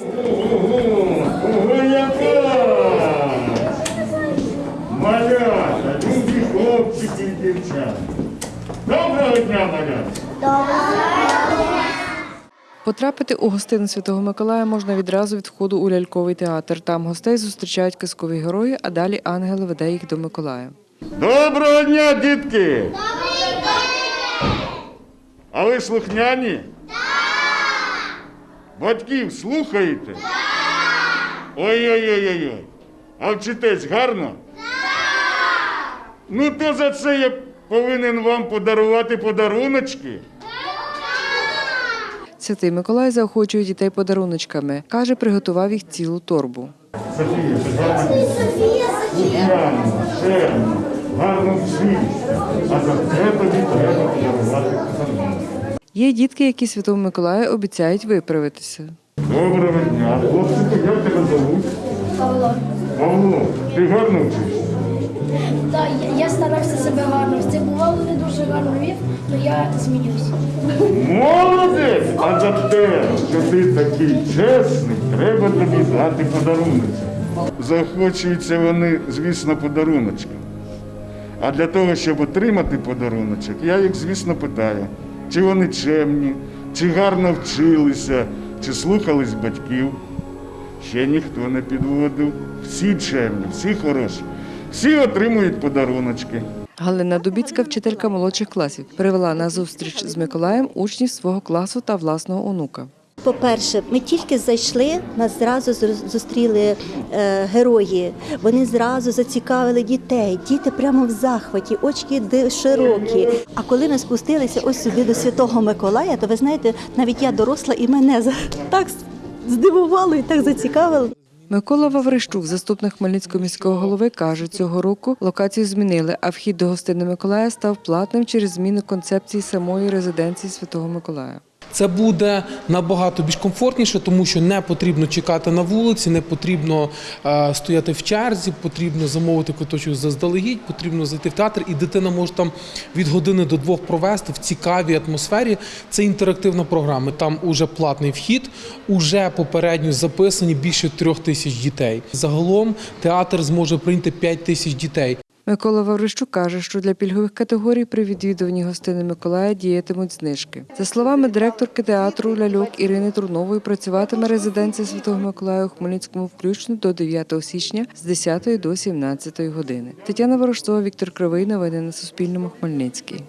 Ого, яка! Малята, любі хлопчики і дівчата. Доброго дня, малята! Потрапити у гостину Святого Миколая можна відразу від входу у ляльковий театр. Там гостей зустрічають казкові герої, а далі ангел веде їх до Миколая. Доброго дня, дітки! Добрий день! А ви слухняні? Так! Батьків слухаєте? Так! Ой-ой-ой-ой. А вчитесь гарно? Так! Ну то за це я повинен вам подарувати подаруночки. Святий Миколай заохочує дітей подаруночками. Каже, приготував їх цілу торбу. Софія, гарно слухняно, шерно, гарно вчишся. А за це тобі треба подарувати подарунок. Є дітки, які Святому Миколаю обіцяють виправитися. Доброго дня. Хлопчику, як тебе зовуть? Павло. Павло, ти гарно вчишся? Так, я, я старався себе гарно. Це бувало не дуже гарно вів, але я змінюся. Молодець! А за те, що ти такий чесний, треба тобі дати подарунок. Захочуються вони, звісно, подаруночком. А для того, щоб отримати подаруночок, я їх, звісно, питаю, чи вони чемні, чи гарно вчилися, чи слухались батьків. Ще ніхто не підводив. Всі чемні, всі хороші, всі отримують подаруночки. Галина Дубіцька, вчителька молодших класів, привела на зустріч з Миколаєм учнів свого класу та власного онука. По-перше, ми тільки зайшли, нас зразу зустріли е, герої. Вони зразу зацікавили дітей. Діти прямо в захваті, очки широкі. А коли ми спустилися ось сюди до Святого Миколая, то ви знаєте, навіть я доросла і мене так здивувало і так зацікавило. Микола Ваврищук, заступник Хмельницького міського голови, каже, цього року локацію змінили, а вхід до гостини Миколая став платним через зміну концепції самої резиденції Святого Миколая. Це буде набагато більш комфортніше, тому що не потрібно чекати на вулиці, не потрібно е, стояти в черзі, потрібно замовити квиточок заздалегідь, потрібно зайти в театр, і дитина може там від години до двох провести в цікавій атмосфері. Це інтерактивна програма. Там уже платний вхід, уже попередньо записані більше трьох тисяч дітей. Загалом театр зможе прийняти п'ять тисяч дітей. Микола Ваврищук каже, що для пільгових категорій при відвідуванні гостини Миколая діятимуть знижки. За словами директорки театру ляльок Ірини Трунової, працюватиме резиденція Святого Миколая у Хмельницькому включно до 9 січня з 10 до 17 години. Тетяна Ворожцова, Віктор Кривий. Новини на Суспільному. Хмельницький.